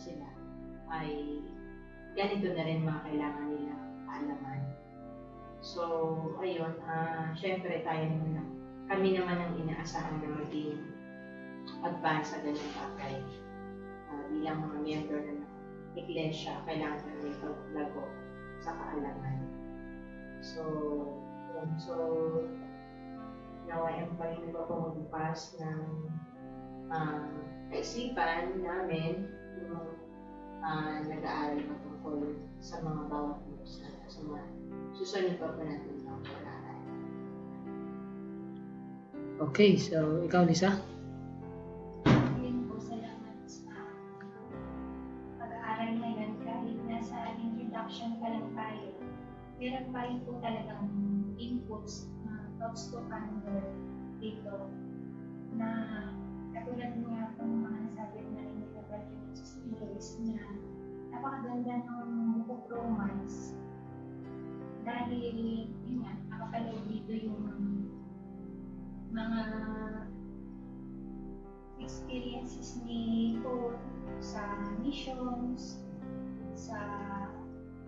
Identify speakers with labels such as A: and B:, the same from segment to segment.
A: sila, ay ganito na rin mga kailangan nila kaalaman. So, ayun, ah syempre tayo naman, kami naman ang inaasahan na maging advance sa ganyan bagay. Ah, bilang mga member ng iglesia, kailangan namin paglago sa kaalaman. So, yun. So, nawayan pa rin ko pumagbukas ng um, kaisipan namin yung uh, nag-aaral patungkol sa mga bawat na sa mga susunod pa po natin ng pag-aaral.
B: Okay, so ikaw Lisa?
C: Yun po, salamat sa pag-aaral ngayon kahit nasa introduction pa lang tayo. Meron pa rin po talagang inputs na thoughts to ponder dito na katulad nga ng mga nasabi na rin nila Brother Jesus Lewis na napakaganda ng book of Romans dahil yun nga, nakapaloob dito yung mga experiences ni Paul sa missions, sa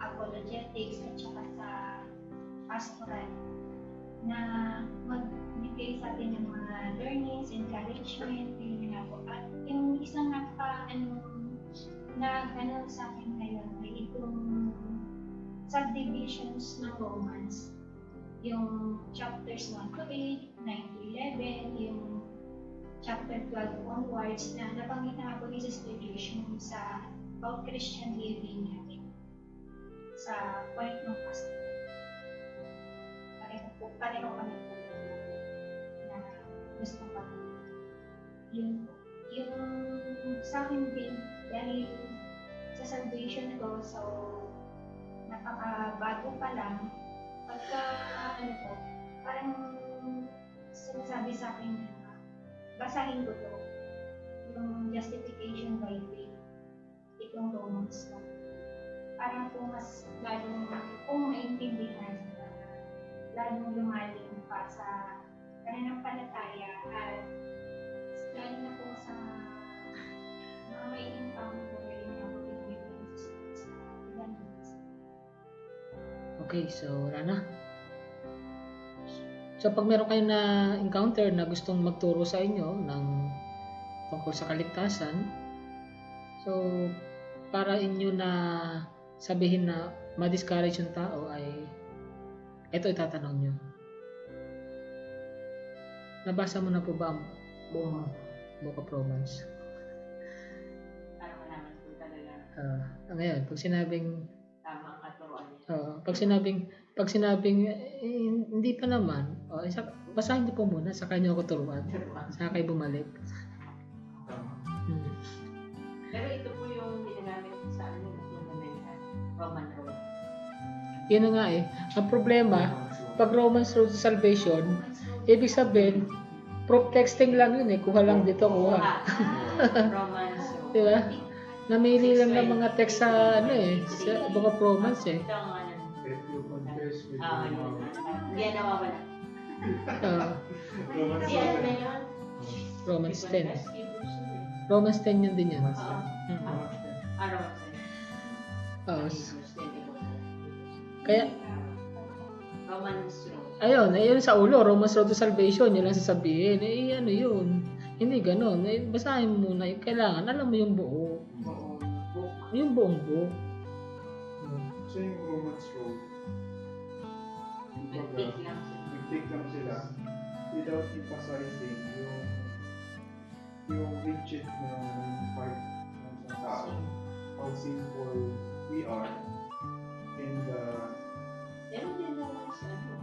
C: apologetics, at saka sa pastoral na magbigay sa atin ng mga learnings, encouragement, yun nga po. At yung isang nagpa, ano, na ano sa akin ngayon ay itong subdivisions ng Romans. Yung chapters 1 to 8, 9 to 11, yung chapter 12 onwards na nabanggit na ako yung sa about Christian living natin sa point ng pastor. Pareho po, pareho kami po na gusto pa. Yun po. Sa akin din, dahil sa salvation ko, so napakabago pa lang, pagka ano po, parang sinasabi sa akin na basahin ko to, yung justification by faith, itong Romans na. Parang po mas lalong kung maintindihan, lalong lumalim pa sa pananampalataya at lalo na po sa
B: Okay, so wala na. So pag meron kayo na encounter na gustong magturo sa inyo ng tungkol sa kaligtasan, so para inyo na sabihin na ma-discourage yung tao ay ito itatanong nyo. Nabasa mo na po ba ang buong Book of Romans? Ah, ngayon, pag sinabing
A: tama ang katuruan.
B: Oo, pag sinabing pag sinabing eh, hindi pa naman, oh, isa, basahin niyo po muna sa kanya ako turuan. Sa kayo bumalik. Hmm.
A: Pero ito po yung ginagamit sa ano, yung American Roman Road.
B: Yun nga eh. Ang problema, pag Romans Road to Salvation, ibig sabihin, proof texting lang yun eh. Kuha lang dito, kuha.
A: Romans Road.
B: Di ba? Namili lang ng mga text sa ano eh, sa of Romans eh.
A: Ano.
D: If you confess with
A: Ah,
D: your
A: yun.
D: mouth.
A: Hindi yan nawawala.
B: Oo,
D: Romans
A: Hindi yan na
D: 7.
A: yun.
B: Romans 10.
A: Hebrews yun.
B: Romans 10 yun din yan.
D: Romans
A: Oo.
D: 10.
B: Mm.
D: Romans 10.
A: Ah, Romans 10.
B: Oo.
A: Hebrews 10, Hebrews 10.
B: Kaya,
A: Romans Road.
B: Ayun, ayun sa ulo, Romans Road to Salvation, yun lang sasabihin. Eh, ano yun? Hindi ganun. Eh, basahin mo muna. yung Kailangan, alam mo yung buo. Yung book.
D: So yung Romans road,
A: Nag-take lang siya.
D: nag-take lang sila without emphasizing yung yung rigid na part ng isang tao. How sinful we are and uh,
A: Meron din naman sa ano.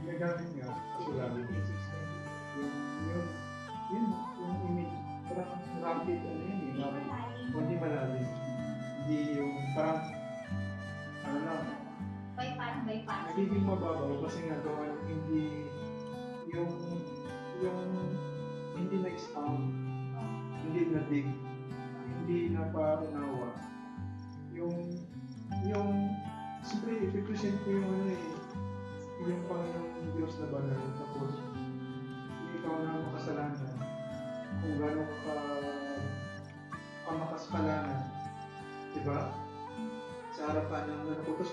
D: nagamit nga kasulabi yung yung yun yung image parang rapid ano yun eh hindi malalim hindi yung parang ano lang
C: Bypass, bypass.
D: nagiging mababaw kasi nga gawa ng hindi yung yung hindi na-expound hindi na-dig hindi na paunawa yung yung siyempre i-represent ko yung ano eh yung Panginoong Diyos na banal tapos yung ikaw na makasalanan kung gaano ka ka kamakasalanan. Di ba? Sa harapan ng anak ko. Tapos,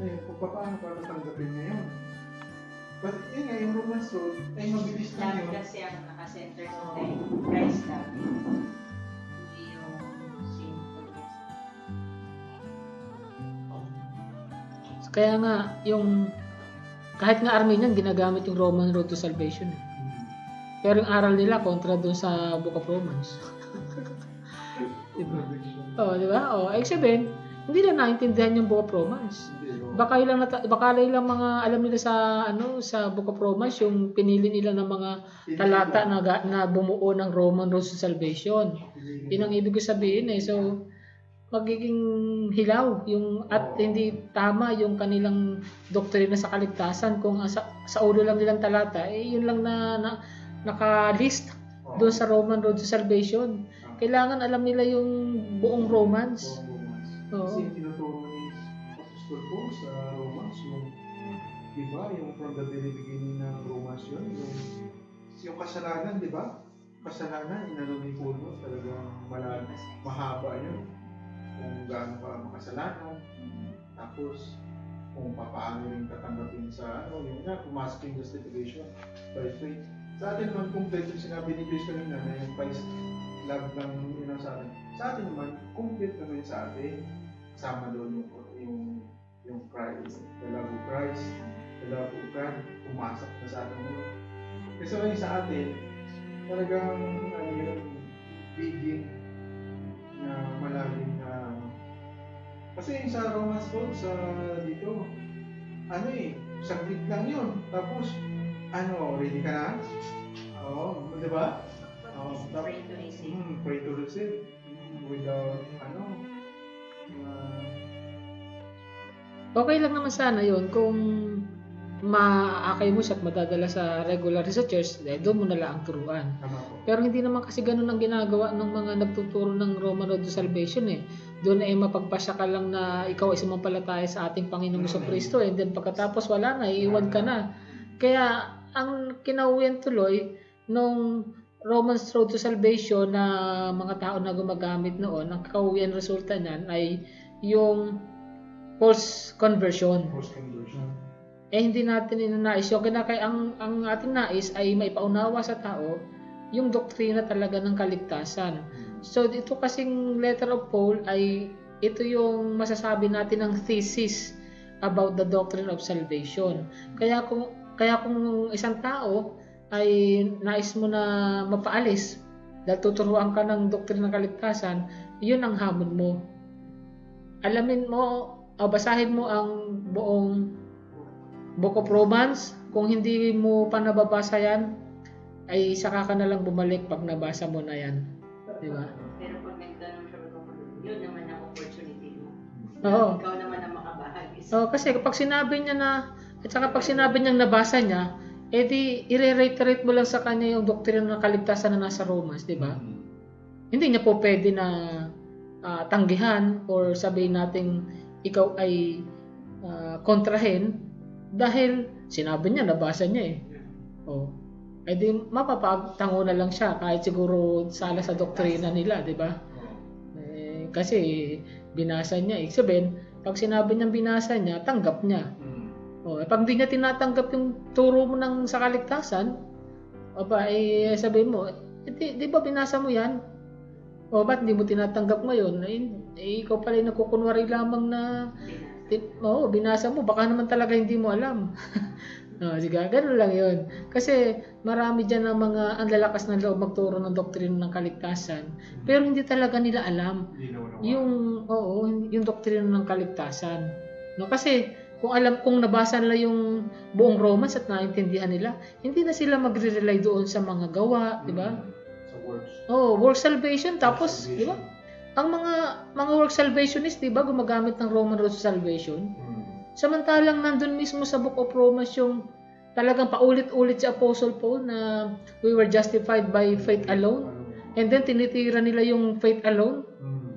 D: eh, kung paano para tanggapin niya yun? But yun nga, yung Romance Road, ay mabilis lang
A: Love
D: yun.
A: kasi ang nakasenter sa tayo. Christ love. Hindi yung sinfulness.
B: Kaya nga, yung kahit nga Armenian, ginagamit yung Roman Road to Salvation. eh. Pero yung aral nila kontra doon sa Book of Romans. diba? Oo, di ba? Oo, eh sabihin, hindi na naintindihan yung Book of Romans. Baka ilang baka ilang mga alam nila sa ano sa Book of Romans yung pinili nila ng mga talata na na bumuo ng Roman Road to Salvation. Yun ang ibig ko sabihin eh. So magiging hilaw yung at hindi tama yung kanilang doktrina sa kaligtasan kung sa, sa ulo lang nilang talata eh yun lang na, na naka-list
D: Oo.
B: doon sa Roman Road to Salvation. Kailangan alam nila yung buong Romans.
D: Oo. Kasi yung tinuturo ni Apostol Paul sa Romans, yung, di ba, yung from the very beginning ng Romans yun, yung, yung kasalanan, di ba? Kasalanan, inano ni Paul, no? talagang malalim, mahaba yun. Kung gaano ka makasalanan, tapos kung paano rin tatanggapin sa ano, yung nga, pumasok yung justification by faith. Sa atin naman, yung sinabi ni Chris kanina na yung Christ love lang yun sa atin. Sa atin naman, complete naman sa atin. Kasama doon yung, yung, yung Christ, the love of Christ, the love of God, pumasok na sa atin yun. Kasi ngayon sa atin, talagang ano yun, bigin na malalim na kasi yung sa Romans Road, sa dito, ano eh, saglit lang yun. Tapos, ano, ready ka na? Oo, di ba? Oo, tapos,
A: Pray to receive.
D: Hmm, pray to receive without ano uh,
B: Okay lang naman sana yon kung maakay mo siya at madadala sa regular researchers, eh, doon mo na lang ang turuan. Pero hindi naman kasi ganun ang ginagawa ng mga nagtuturo ng Roman Road to Salvation eh. Doon ay mapagpasya ka lang na ikaw ay sumampalataya sa ating Panginoong
D: Mm.
B: mm. Kristo and then pagkatapos wala na, iiwan ka na. Kaya ang kinauwian tuloy nung Romans Road to Salvation na mga tao na gumagamit noon, ang kauwian resulta niyan ay yung false conversion.
D: Post conversion.
B: Eh hindi natin inanais. Yung kaya ang, ang ating nais ay maipaunawa sa tao yung doktrina talaga ng kaligtasan. So dito kasing letter of Paul ay ito yung masasabi natin ng thesis about the doctrine of salvation. Kaya kung kaya kung isang tao ay nais mo na mapaalis dahil tuturuan ka ng doktrina ng kaligtasan, yun ang hamon mo. Alamin mo, o basahin mo ang buong Book of Romans. Kung hindi mo pa nababasa yan, ay saka ka na lang bumalik pag nabasa mo na yan. Di ba?
A: Pero pag nagtanong siya, yun naman ang opportunity mo.
B: Oo.
A: Ikaw naman ang makabahagi.
B: Oh, kasi kapag sinabi niya na, at saka pag sinabi niyang nabasa niya, edi i-reiterate mo lang sa kanya yung doktrina ng kaligtasan na nasa Romans, di ba? Hindi niya po pwede na ah, tanggihan or sabihin nating ikaw ay ah, kontrahin dahil sinabi niya, nabasa niya eh. Oh. Eh di mapapagtango na lang siya kahit siguro sala sa doktrina nila, di ba? Eh, kasi binasa niya. Ibig sabihin, pag sinabi niyang binasa niya, tanggap niya. O, eh, pag di niya tinatanggap yung turo mo ng sa kaligtasan, o ba, eh, sabihin mo, eh, di, di ba binasa mo yan? O, ba't di mo tinatanggap ngayon? Eh, eh, ikaw pala yung nagkukunwari lamang na, oo, binasa mo, baka naman talaga hindi mo alam. o, sige, ganun lang yun. Kasi marami dyan ng mga ang lalakas na loob magturo ng doktrina ng kaligtasan, pero hindi talaga nila alam
D: Hindi
B: yung oo, yung doktrina ng kaligtasan. No, kasi kung alam kung nabasa nila yung buong Romans at naintindihan nila, hindi na sila magre-rely doon sa mga gawa, di ba?
D: Sa words.
B: Oh, work salvation tapos,
D: Salvation.
B: di ba? Ang mga mga work salvationist, di ba, gumagamit ng Roman road salvation. Samantalang nandun mismo sa Book of Romans yung talagang paulit-ulit si Apostle Paul na we were justified by faith alone. And then tinitira nila yung faith alone.
D: Hmm.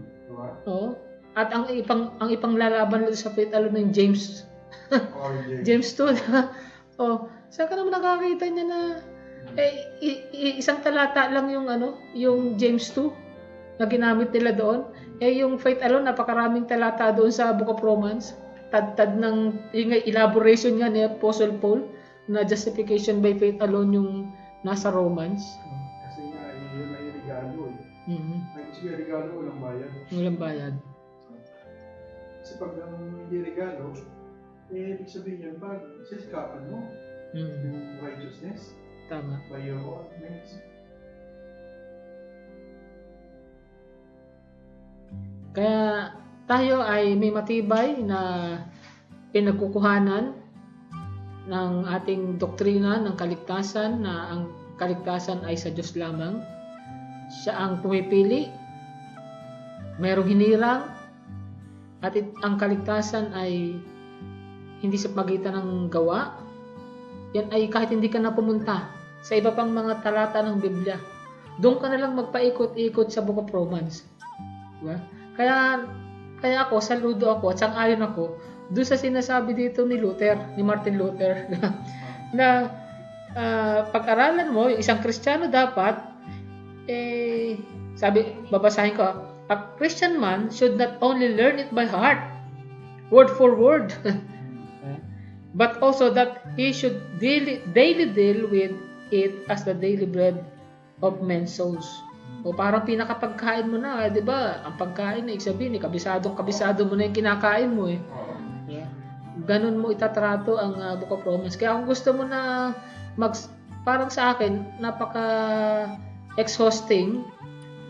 B: Oo. At ang ipang ang ipanglalaban nila sa faith alone ng James
D: James.
B: James 2. oh, saan ka naman nakakita niya na eh, isang talata lang yung ano, yung James 2. na ginamit nila doon. Eh yung faith alone, napakaraming talata doon sa Book of Romans. Tad-tad ng yung elaboration nga ni Apostle Paul na justification by faith alone yung nasa Romans.
D: Kasi nga, yun ay regalo eh.
B: Mhm.
D: Kasi nga regalo, walang bayad.
B: Walang bayad.
D: Kasi pag ang hindi regalo, eh, ibig sabihin yun, pag sisikapan mo
B: Mhm.
D: yung righteousness
B: Tama.
D: by your own means.
B: Kaya tayo ay may matibay na pinagkukuhanan ng ating doktrina ng kaligtasan na ang kaligtasan ay sa Diyos lamang. Siya ang pumipili, mayroong hinirang, at it- ang kaligtasan ay hindi sa pagitan ng gawa. Yan ay kahit hindi ka na pumunta sa iba pang mga talata ng Biblia. Doon ka na lang magpaikot-ikot sa Book of Romans. Diba? Kaya kaya ako, saludo ako at sang-ayon ako doon sa sinasabi dito ni Luther, ni Martin Luther, na ah, pag-aralan mo, isang Kristiyano dapat, eh, sabi, babasahin ko, a Christian man should not only learn it by heart, word for word, but also that he should daily, daily deal with it as the daily bread of men's souls. O parang pinakapagkain mo na, eh, 'di ba? Ang pagkain na ibig sabihin, eh, kabisadong kabisado mo na 'yung kinakain mo eh. Yeah. Ganun mo itatrato ang uh, Book of Romans. Kaya kung gusto mo na mag parang sa akin, napaka exhausting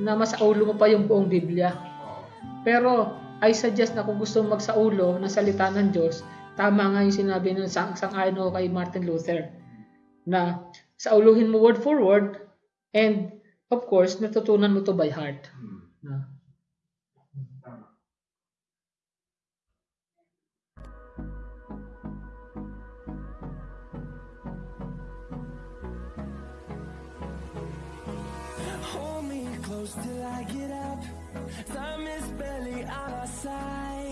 B: na masaulo mo pa yung buong Biblia. Pero I suggest na kung gusto mo magsaulo ng salita ng Diyos, tama nga yung sinabi ng sang sang-ayon ako kay Martin Luther na sauluhin mo word for word and of course natutunan mo to by heart. Na,
D: Tama.
E: Hold me close till I get up. Time is barely on our side.